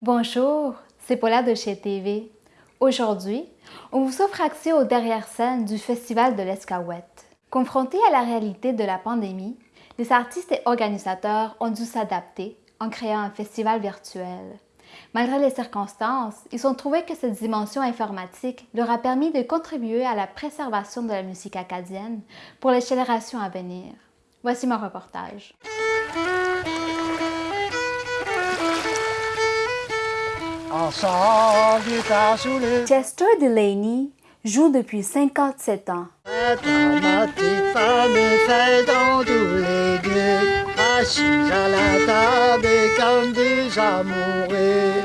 Bonjour, c'est Paula de chez TV. Aujourd'hui, on vous offre accès aux derrière scènes du Festival de l'Escaouette. Confrontés à la réalité de la pandémie, les artistes et organisateurs ont dû s'adapter en créant un festival virtuel. Malgré les circonstances, ils ont trouvé que cette dimension informatique leur a permis de contribuer à la préservation de la musique acadienne pour les générations à venir. Voici mon reportage. Chester Delaney joue depuis 57 ans.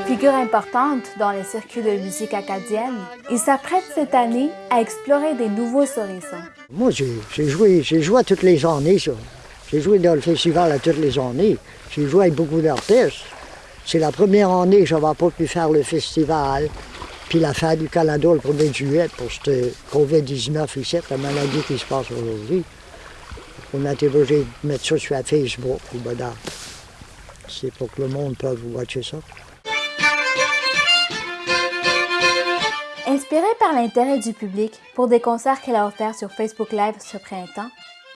Figure importante dans les circuits de musique acadienne, il s'apprête cette année à explorer des nouveaux horizons. Moi, j'ai joué, joué à toutes les années, ça. J'ai joué dans le festival à toutes les années. J'ai joué avec beaucoup d'artistes. C'est la première année que je n'avais pas pu faire le festival. Puis la fête du Canada le 1er juillet pour cette COVID-19 ici, la maladie qui se passe aujourd'hui. On a été obligé de mettre ça sur Facebook. Ben, c'est pour que le monde puisse watcher ça. Inspirée par l'intérêt du public pour des concerts qu'elle a offerts sur Facebook Live ce printemps,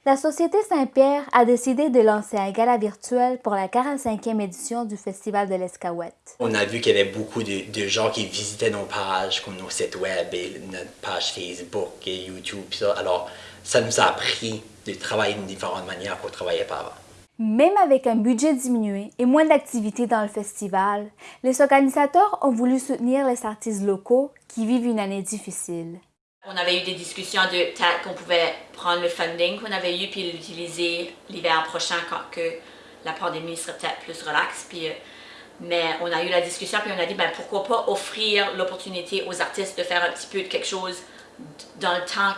la Société Saint-Pierre a décidé de lancer un gala virtuel pour la 45e édition du Festival de l'Escaouette. On a vu qu'il y avait beaucoup de, gens qui visitaient nos pages, comme nos sites web et notre page Facebook et YouTube. Ça. Alors, ça nous a appris de travailler d'une différente manière qu'on travaillait pas avant. Même avec un budget diminué et moins d'activités dans le festival, les organisateurs ont voulu soutenir les artistes locaux qui vivent une année difficile. On avait eu des discussions de peut-être qu'on pouvait prendre le funding qu'on avait eu puis l'utiliser l'hiver prochain quand la pandémie serait peut-être plus relaxe. Puis, euh, mais on a eu la discussion puis on a dit ben, pourquoi pas offrir l'opportunité aux artistes de faire un petit peu de quelque chose dans le temps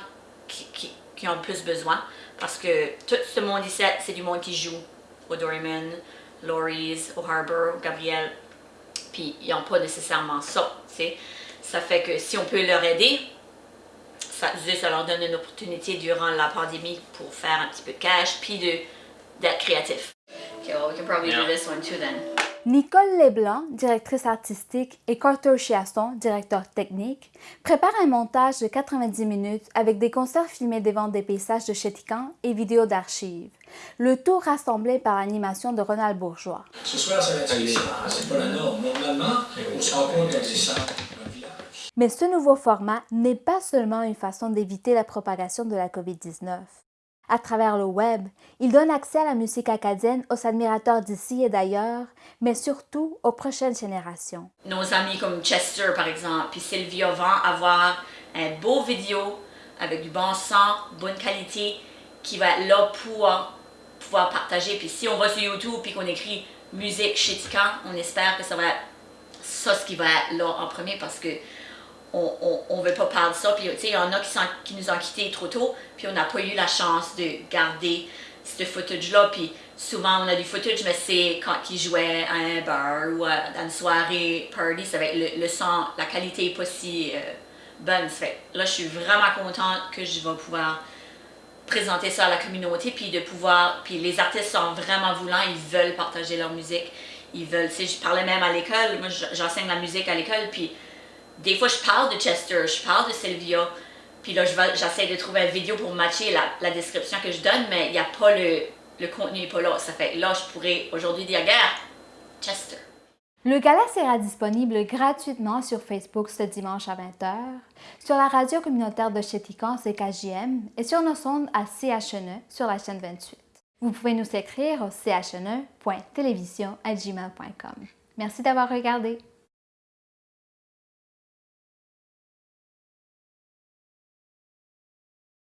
qui, ont plus besoin. Parce que tout ce monde ici, c'est du monde qui joue au Doryman, Laurie's, au Harbour, au Gabriel. Puis ils n'ont pas nécessairement ça. Ça fait que si on peut leur aider, ça, leur donne une opportunité durant la pandémie pour faire un petit peu de cash, puis d'être créatif. Okay, well, we can probably do this one too then. Nicole Leblanc, directrice artistique, et Carter Chiasson, directeur technique, préparent un montage de 90 minutes avec des concerts filmés devant des paysages de Chétican et vidéos d'archives. Le tout rassemblé par animation de Ronald Bourgeois. Ce soir, ça va être c'est pas la norme. Normalement, on se rencontre dans les centres mais ce nouveau format n'est pas seulement une façon d'éviter la propagation de la COVID-19. À travers le web, il donne accès à la musique acadienne aux admirateurs d'ici et d'ailleurs, mais surtout aux prochaines générations. Nos amis comme Chester, par exemple, puis Sylvia vont avoir un beau vidéo avec du bon son, bonne qualité, qui va être là pour pouvoir partager. Puis si on va sur YouTube et qu'on écrit musique chez Tican, on espère que ça va être ça ce qui va être là en premier parce que on ne veut pas parler de ça. Puis, il y en a qui, nous ont quittés trop tôt, puis on n'a pas eu la chance de garder ce footage-là. Puis souvent, on a du footage, mais c'est quand ils jouaient à un bar ou à, une soirée party, ça être le, son, la qualité n'est pas si euh, bonne. là, je suis vraiment contente que je vais pouvoir présenter ça à la communauté, puis de pouvoir, puis les artistes sont vraiment voulants, ils veulent partager leur musique, ils veulent, tu je parlais même à l'école, moi j'enseigne la musique à l'école, puis des fois, je parle de Chester, je parle de Sylvia, puis là, j'essaie de trouver une vidéo pour matcher la, description que je donne, mais il n'y a pas le, le contenu n'est pas là. Ça fait là, je pourrais aujourd'hui dire, regarde, Chester. Le gala sera disponible gratuitement sur Facebook ce dimanche à 20h, sur la radio communautaire de Chéticon CKJM et sur nos sondes à CHNE sur la chaîne 28. Vous pouvez nous écrire au chne.télévision.gmail.com. Merci d'avoir regardé.